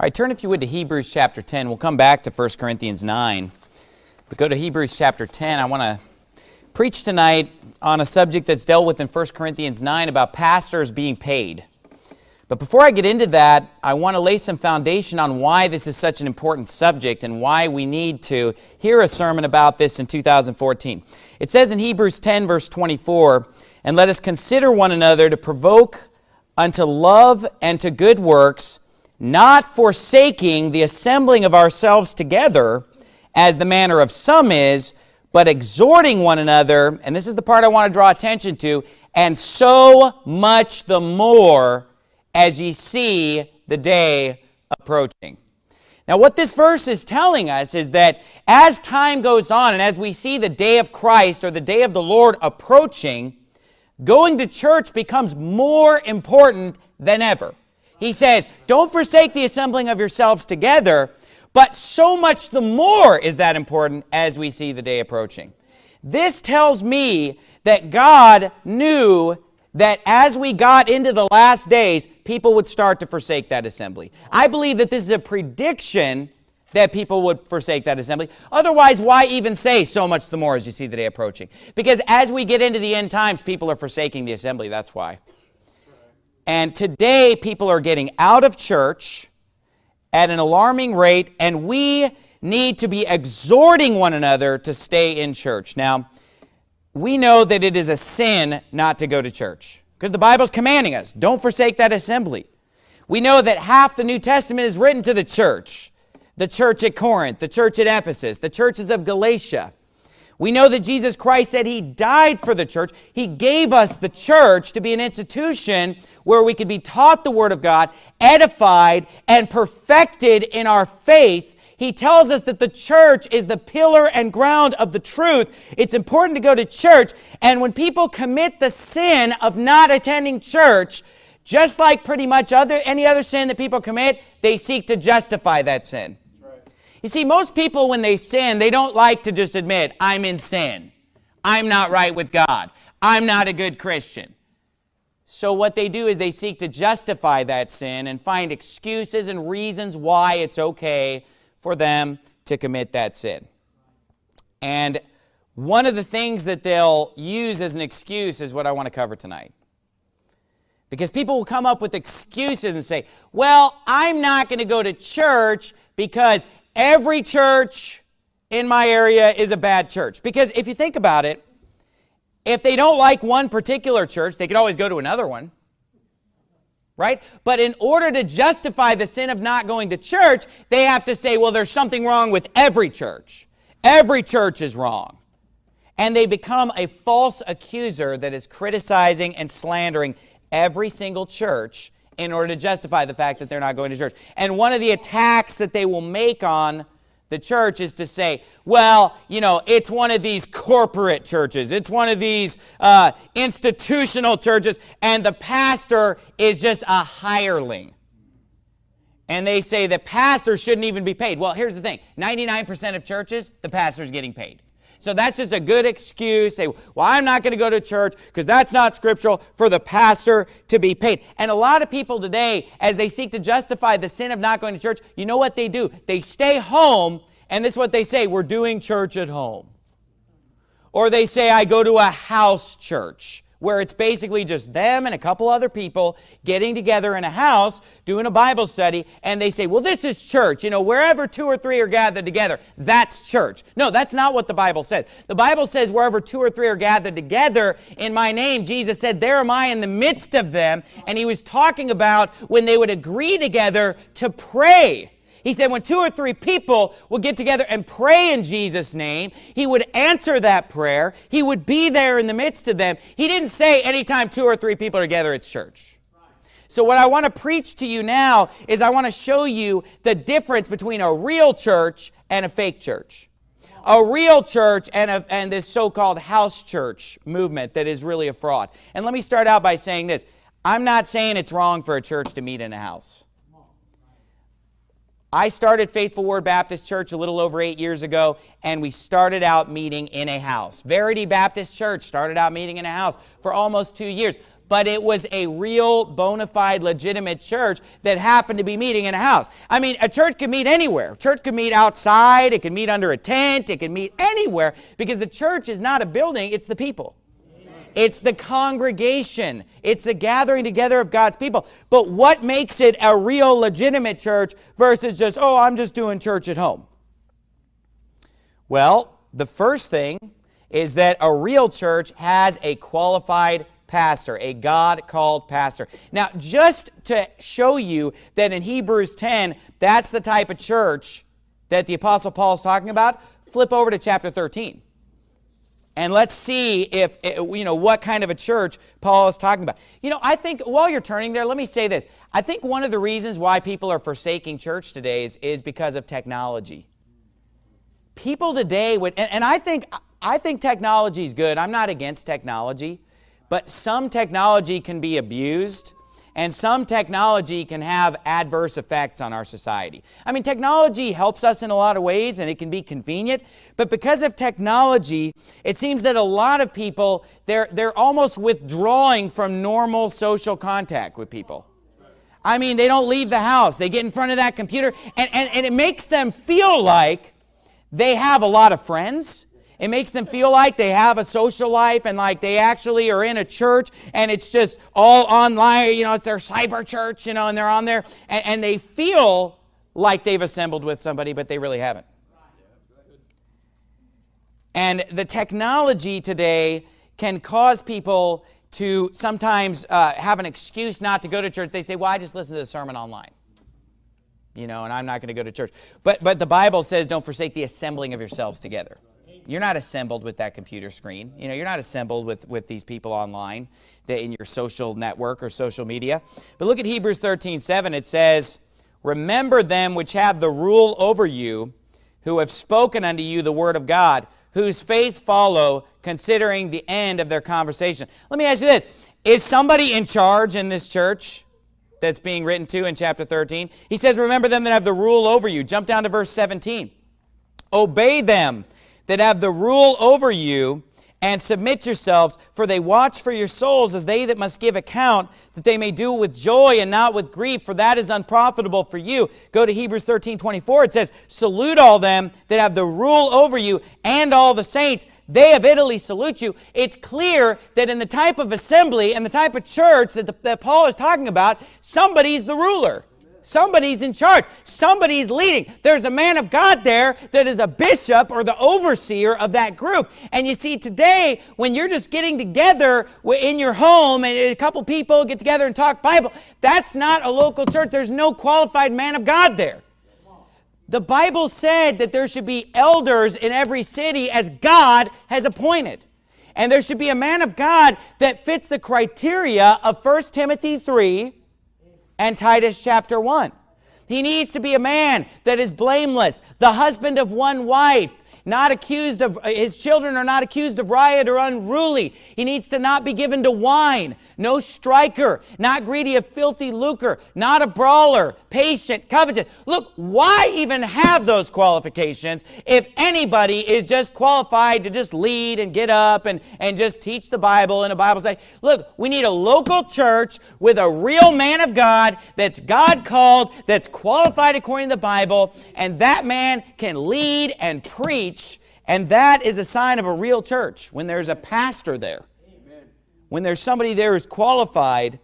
All right, turn if you would to Hebrews chapter 10. We'll come back to 1 Corinthians 9. But go to Hebrews chapter 10. I want to preach tonight on a subject that's dealt with in 1 Corinthians 9 about pastors being paid. But before I get into that, I want to lay some foundation on why this is such an important subject and why we need to hear a sermon about this in 2014. It says in Hebrews 10 verse 24, And let us consider one another to provoke unto love and to good works, not forsaking the assembling of ourselves together, as the manner of some is, but exhorting one another, and this is the part I want to draw attention to, and so much the more as ye see the day approaching. Now, what this verse is telling us is that as time goes on and as we see the day of Christ or the day of the Lord approaching, going to church becomes more important than ever. He says, don't forsake the assembling of yourselves together, but so much the more is that important as we see the day approaching. This tells me that God knew that as we got into the last days, people would start to forsake that assembly. I believe that this is a prediction that people would forsake that assembly. Otherwise, why even say so much the more as you see the day approaching? Because as we get into the end times, people are forsaking the assembly. That's why. And today, people are getting out of church at an alarming rate, and we need to be exhorting one another to stay in church. Now, we know that it is a sin not to go to church because the Bible's commanding us, don't forsake that assembly. We know that half the New Testament is written to the church, the church at Corinth, the church at Ephesus, the churches of Galatia. We know that Jesus Christ said he died for the church. He gave us the church to be an institution where we could be taught the Word of God, edified, and perfected in our faith. He tells us that the church is the pillar and ground of the truth. It's important to go to church. And when people commit the sin of not attending church, just like pretty much other any other sin that people commit, they seek to justify that sin. You see, most people, when they sin, they don't like to just admit, I'm in sin. I'm not right with God. I'm not a good Christian. So what they do is they seek to justify that sin and find excuses and reasons why it's okay for them to commit that sin. And one of the things that they'll use as an excuse is what I want to cover tonight. Because people will come up with excuses and say, well, I'm not going to go to church because every church in my area is a bad church. Because if you think about it, if they don't like one particular church, they could always go to another one. Right? But in order to justify the sin of not going to church, they have to say, well, there's something wrong with every church. Every church is wrong. And they become a false accuser that is criticizing and slandering every single church in order to justify the fact that they're not going to church. And one of the attacks that they will make on the church is to say, well, you know, it's one of these corporate churches. It's one of these uh, institutional churches, and the pastor is just a hireling. And they say the pastor shouldn't even be paid. Well, here's the thing. 99% of churches, the pastor's getting paid. So that's just a good excuse. Say, well, I'm not going to go to church because that's not scriptural for the pastor to be paid. And a lot of people today, as they seek to justify the sin of not going to church, you know what they do? They stay home, and this is what they say, we're doing church at home. Or they say, I go to a house church where it's basically just them and a couple other people getting together in a house doing a Bible study and they say, well, this is church. You know, wherever two or three are gathered together, that's church. No, that's not what the Bible says. The Bible says wherever two or three are gathered together in my name, Jesus said, there am I in the midst of them. And he was talking about when they would agree together to pray. He said when two or three people would get together and pray in Jesus' name, he would answer that prayer. He would be there in the midst of them. He didn't say anytime two or three people are together, it's church. So what I want to preach to you now is I want to show you the difference between a real church and a fake church. A real church and, a, and this so-called house church movement that is really a fraud. And let me start out by saying this. I'm not saying it's wrong for a church to meet in a house. I started Faithful Word Baptist Church a little over eight years ago, and we started out meeting in a house. Verity Baptist Church started out meeting in a house for almost two years. but it was a real bona fide legitimate church that happened to be meeting in a house. I mean, a church could meet anywhere. A church could meet outside, it could meet under a tent, it could meet anywhere because the church is not a building, it's the people. It's the congregation. It's the gathering together of God's people. But what makes it a real legitimate church versus just, oh, I'm just doing church at home? Well, the first thing is that a real church has a qualified pastor, a God-called pastor. Now, just to show you that in Hebrews 10, that's the type of church that the Apostle Paul is talking about, flip over to chapter 13. And let's see if, eh, you know, what kind of a church Paul is talking about. You know, I think while you're turning there, let me say this. I think one of the reasons why people are forsaking church today is, is because of technology. People today would, and, and I think I think technology is good. I'm not against technology. But some technology can be abused and some technology can have adverse effects on our society. I mean, technology helps us in a lot of ways and it can be convenient, but because of technology, it seems that a lot of people, they're, they're almost withdrawing from normal social contact with people. I mean, they don't leave the house. They get in front of that computer and, and, and it makes them feel like they have a lot of friends it makes them feel like they have a social life and like they actually are in a church and it's just all online, you know, it's their cyber church, you know, and they're on there and, and they feel like they've assembled with somebody, but they really haven't. And the technology today can cause people to sometimes uh, have an excuse not to go to church. They say, well, I just listen to the sermon online. You know, and I'm not going to go to church. But, but the Bible says don't forsake the assembling of yourselves together. You're not assembled with that computer screen. You know, you're not assembled with, with these people online in your social network or social media. But look at Hebrews 13, 7. It says, Remember them which have the rule over you, who have spoken unto you the word of God, whose faith follow, considering the end of their conversation. Let me ask you this. Is somebody in charge in this church that's being written to in chapter 13? He says, remember them that have the rule over you. Jump down to verse 17. Obey them that have the rule over you, and submit yourselves, for they watch for your souls as they that must give account, that they may do it with joy and not with grief, for that is unprofitable for you. Go to Hebrews 13, 24. It says, Salute all them that have the rule over you and all the saints. They of Italy salute you. It's clear that in the type of assembly and the type of church that, the, that Paul is talking about, somebody's the ruler. Somebody's in charge. Somebody's leading. There's a man of God there that is a bishop or the overseer of that group. And you see, today, when you're just getting together in your home and a couple people get together and talk Bible, that's not a local church. There's no qualified man of God there. The Bible said that there should be elders in every city as God has appointed. And there should be a man of God that fits the criteria of 1 Timothy 3 and Titus chapter 1. He needs to be a man that is blameless, the husband of one wife, not accused of, uh, his children are not accused of riot or unruly. He needs to not be given to wine, no striker, not greedy of filthy lucre, not a brawler, patient, covetous. Look, why even have those qualifications if anybody is just qualified to just lead and get up and, and just teach the Bible and a Bible say, look, we need a local church with a real man of God that's God called, that's qualified according to the Bible, and that man can lead and preach and that is a sign of a real church, when there's a pastor there. Amen. When there's somebody there who's qualified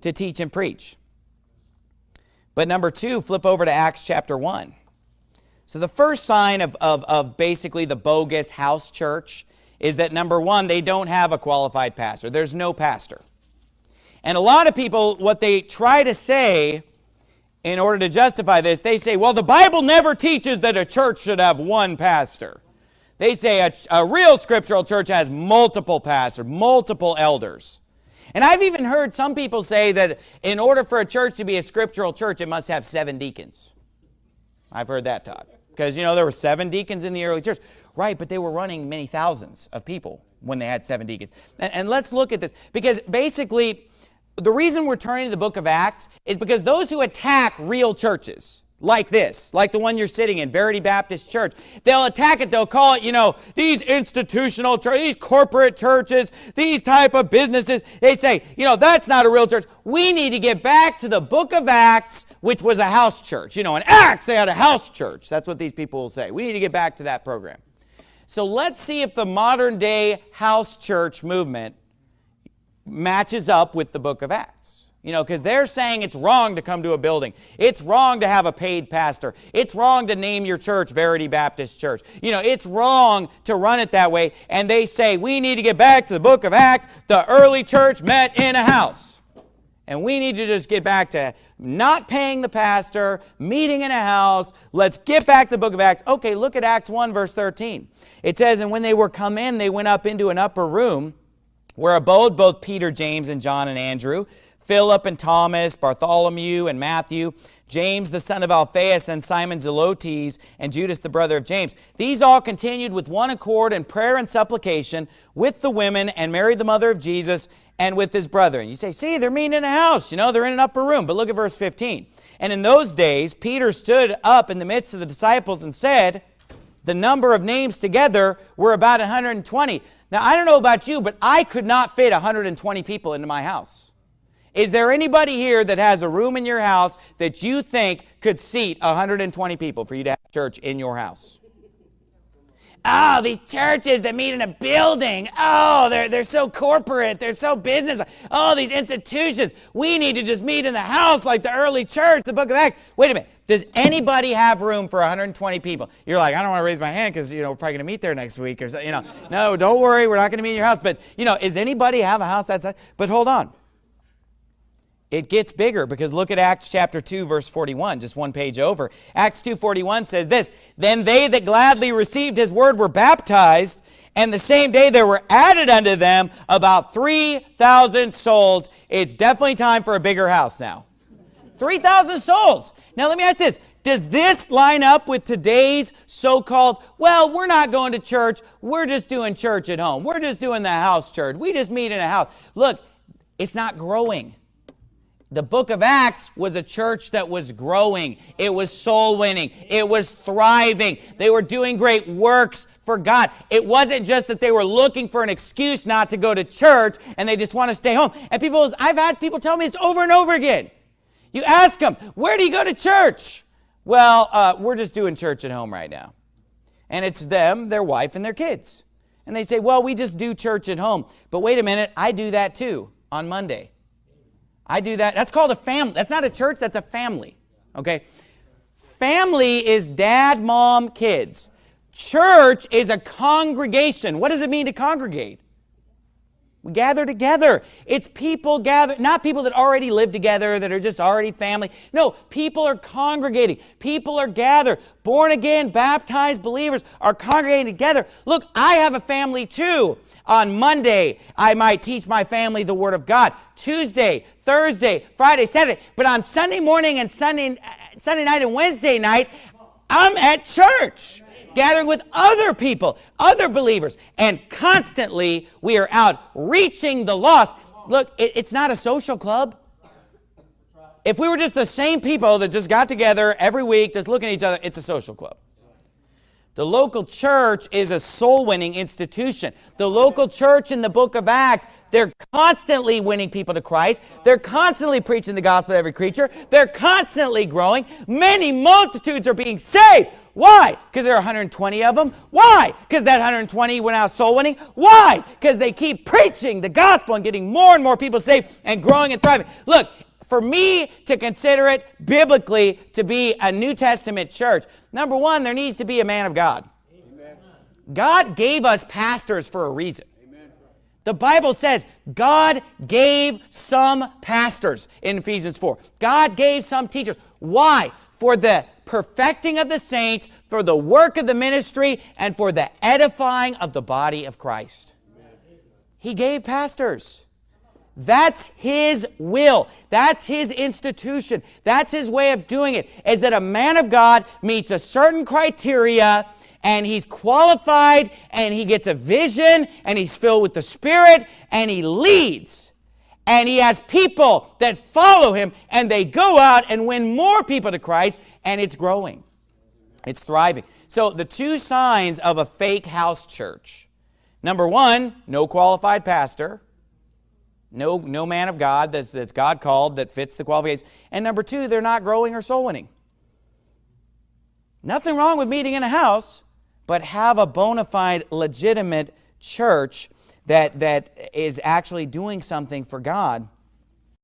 to teach and preach. But number two, flip over to Acts chapter 1. So the first sign of, of, of basically the bogus house church is that number one, they don't have a qualified pastor. There's no pastor. And a lot of people, what they try to say in order to justify this, they say, well, the Bible never teaches that a church should have one pastor. They say a, a real scriptural church has multiple pastors, multiple elders. And I've even heard some people say that in order for a church to be a scriptural church, it must have seven deacons. I've heard that taught. Because, you know, there were seven deacons in the early church. Right, but they were running many thousands of people when they had seven deacons. And, and let's look at this. Because basically, the reason we're turning to the book of Acts is because those who attack real churches, like this, like the one you're sitting in, Verity Baptist Church. They'll attack it. They'll call it, you know, these institutional churches, these corporate churches, these type of businesses. They say, you know, that's not a real church. We need to get back to the book of Acts, which was a house church. You know, in Acts, they had a house church. That's what these people will say. We need to get back to that program. So let's see if the modern day house church movement matches up with the book of Acts. You know, because they're saying it's wrong to come to a building. It's wrong to have a paid pastor. It's wrong to name your church Verity Baptist Church. You know, it's wrong to run it that way. And they say, we need to get back to the book of Acts. The early church met in a house. And we need to just get back to not paying the pastor, meeting in a house. Let's get back to the book of Acts. Okay, look at Acts 1, verse 13. It says, And when they were come in, they went up into an upper room where abode both Peter, James, and John and Andrew, Philip and Thomas, Bartholomew and Matthew, James the son of Alphaeus and Simon Zelotes, and Judas the brother of James. These all continued with one accord in prayer and supplication with the women and Mary the mother of Jesus and with his brethren. You say, see, they're meeting in a house. You know, they're in an upper room. But look at verse 15. And in those days, Peter stood up in the midst of the disciples and said, the number of names together were about 120. Now, I don't know about you, but I could not fit 120 people into my house. Is there anybody here that has a room in your house that you think could seat 120 people for you to have church in your house? Oh, these churches that meet in a building. Oh, they're, they're so corporate. They're so business. Oh, these institutions. We need to just meet in the house like the early church, the book of Acts. Wait a minute. Does anybody have room for 120 people? You're like, I don't want to raise my hand because, you know, we're probably going to meet there next week or so, you know. No, don't worry. We're not going to meet in your house. But, you know, does anybody have a house that size? But hold on. It gets bigger because look at Acts chapter 2 verse 41, just one page over. Acts 2:41 says this, "Then they that gladly received his word were baptized, and the same day there were added unto them about 3,000 souls." It's definitely time for a bigger house now. 3,000 souls. Now let me ask this, does this line up with today's so-called, well, we're not going to church, we're just doing church at home. We're just doing the house church. We just meet in a house. Look, it's not growing. The book of Acts was a church that was growing. It was soul winning. It was thriving. They were doing great works for God. It wasn't just that they were looking for an excuse not to go to church and they just want to stay home. And people, I've had people tell me it's over and over again. You ask them, where do you go to church? Well, uh, we're just doing church at home right now. And it's them, their wife, and their kids. And they say, well, we just do church at home. But wait a minute, I do that too on Monday. I do that. That's called a family. That's not a church, that's a family. Okay? Family is dad, mom, kids. Church is a congregation. What does it mean to congregate? We gather together. It's people gather, not people that already live together, that are just already family. No, people are congregating. People are gathered. Born again, baptized believers are congregating together. Look, I have a family too. On Monday, I might teach my family the Word of God. Tuesday, Thursday, Friday, Saturday. But on Sunday morning and Sunday, uh, Sunday night and Wednesday night, I'm at church gathering with other people, other believers, and constantly we are out reaching the lost. Look, it, it's not a social club. If we were just the same people that just got together every week, just looking at each other, it's a social club. The local church is a soul-winning institution. The local church in the book of Acts, they're constantly winning people to Christ. They're constantly preaching the gospel to every creature. They're constantly growing. Many multitudes are being saved. Why? Because there are 120 of them. Why? Because that 120 went out soul winning. Why? Because they keep preaching the gospel and getting more and more people saved and growing and thriving. Look, for me to consider it biblically to be a New Testament church, number one, there needs to be a man of God. Amen. God gave us pastors for a reason. Amen. The Bible says God gave some pastors in Ephesians 4. God gave some teachers. Why? For the perfecting of the saints, for the work of the ministry, and for the edifying of the body of Christ. Amen. He gave pastors. That's his will. That's his institution. That's his way of doing it, is that a man of God meets a certain criteria and he's qualified and he gets a vision and he's filled with the Spirit and he leads. And he has people that follow him, and they go out and win more people to Christ, and it's growing. It's thriving. So, the two signs of a fake house church number one, no qualified pastor. No, no man of God that's, that's God called that fits the qualifications. And number two, they're not growing or soul winning. Nothing wrong with meeting in a house, but have a bona fide, legitimate church that, that is actually doing something for God